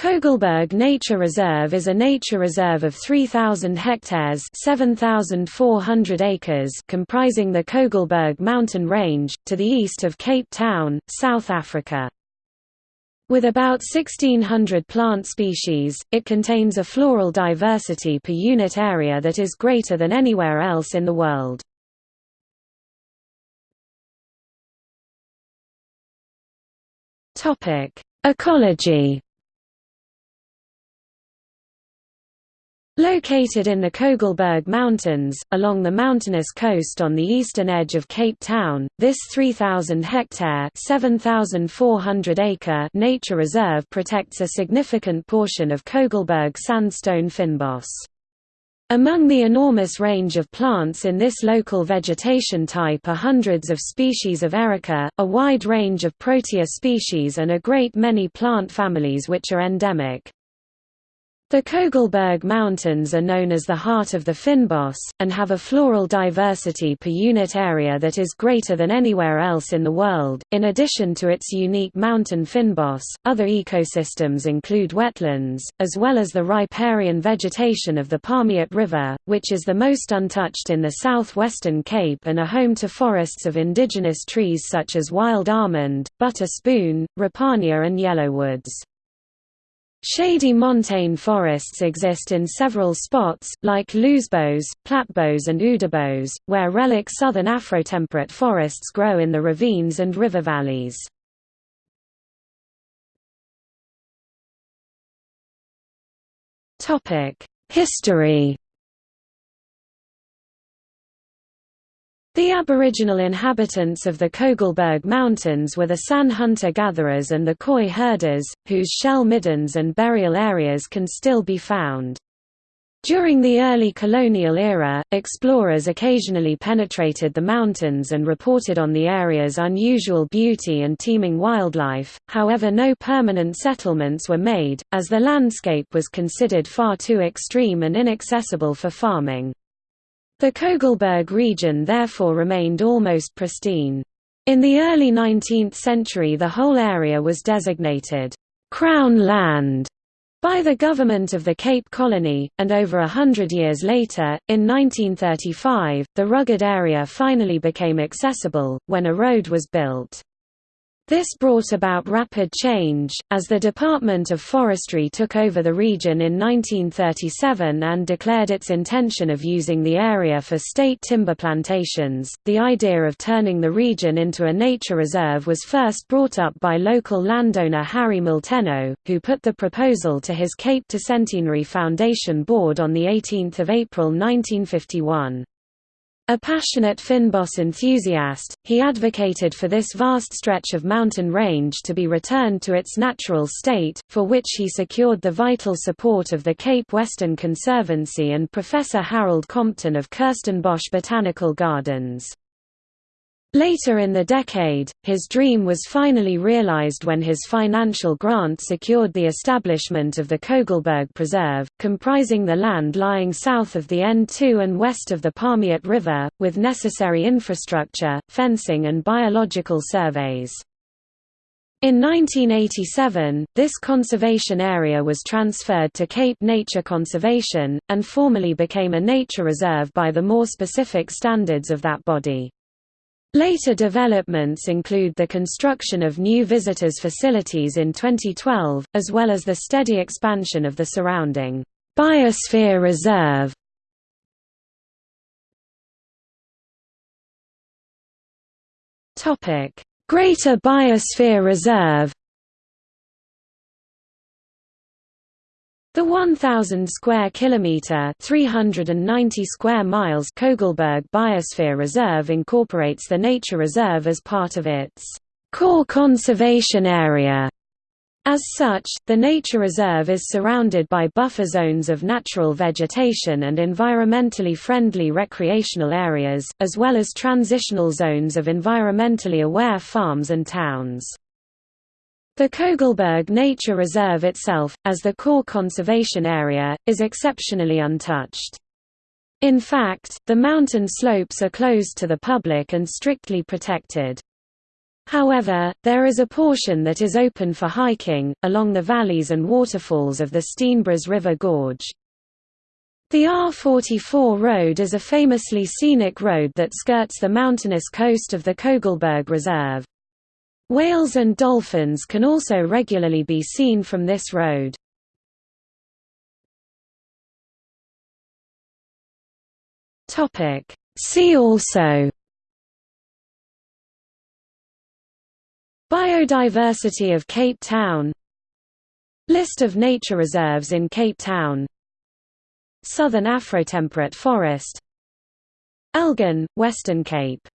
Kogelberg Nature Reserve is a nature reserve of 3,000 hectares 7,400 acres comprising the Kogelberg mountain range, to the east of Cape Town, South Africa. With about 1,600 plant species, it contains a floral diversity per unit area that is greater than anywhere else in the world. Ecology Located in the Kogelberg Mountains, along the mountainous coast on the eastern edge of Cape Town, this 3,000-hectare (7,400-acre) nature reserve protects a significant portion of Kogelberg sandstone fynbos. Among the enormous range of plants in this local vegetation type are hundreds of species of erica, a wide range of protea species and a great many plant families which are endemic. The Kogelberg Mountains are known as the heart of the fynbos, and have a floral diversity per unit area that is greater than anywhere else in the world. In addition to its unique mountain fynbos, other ecosystems include wetlands, as well as the riparian vegetation of the Palmiet River, which is the most untouched in the southwestern Cape and a home to forests of indigenous trees such as wild almond, butter spoon, ripania and yellowwoods. Shady montane forests exist in several spots, like Lousebos, Platbos and Oudabos, where relic southern afrotemperate forests grow in the ravines and river valleys. History The aboriginal inhabitants of the Kogelberg Mountains were the San hunter-gatherers and the Khoi herders, whose shell middens and burial areas can still be found. During the early colonial era, explorers occasionally penetrated the mountains and reported on the area's unusual beauty and teeming wildlife, however no permanent settlements were made, as the landscape was considered far too extreme and inaccessible for farming. The Kogelberg region therefore remained almost pristine. In the early 19th century the whole area was designated, "'Crown Land' by the government of the Cape Colony, and over a hundred years later, in 1935, the rugged area finally became accessible, when a road was built. This brought about rapid change, as the Department of Forestry took over the region in 1937 and declared its intention of using the area for state timber plantations. The idea of turning the region into a nature reserve was first brought up by local landowner Harry Molteno, who put the proposal to his Cape Centenary Foundation board on 18 April 1951. A passionate fynbos enthusiast, he advocated for this vast stretch of mountain range to be returned to its natural state, for which he secured the vital support of the Cape Western Conservancy and Professor Harold Compton of Kirstenbosch Botanical Gardens. Later in the decade, his dream was finally realized when his financial grant secured the establishment of the Kogelberg Preserve, comprising the land lying south of the N2 and west of the Palmiet River, with necessary infrastructure, fencing and biological surveys. In 1987, this conservation area was transferred to Cape Nature Conservation, and formally became a nature reserve by the more specific standards of that body. Later developments include the construction of new visitors facilities in 2012, as well as the steady expansion of the surrounding biosphere reserve. Greater Biosphere Reserve The 1000 square kilometer, 390 square miles Kogelberg Biosphere Reserve incorporates the nature reserve as part of its core conservation area. As such, the nature reserve is surrounded by buffer zones of natural vegetation and environmentally friendly recreational areas, as well as transitional zones of environmentally aware farms and towns. The Kogelberg Nature Reserve itself, as the core conservation area, is exceptionally untouched. In fact, the mountain slopes are closed to the public and strictly protected. However, there is a portion that is open for hiking, along the valleys and waterfalls of the Steenbras River Gorge. The R44 road is a famously scenic road that skirts the mountainous coast of the Kogelberg Reserve. Whales and dolphins can also regularly be seen from this road. See also. Biodiversity of Cape Town. List of nature reserves in Cape Town. Southern Afrotemperate forest. Elgin, Western Cape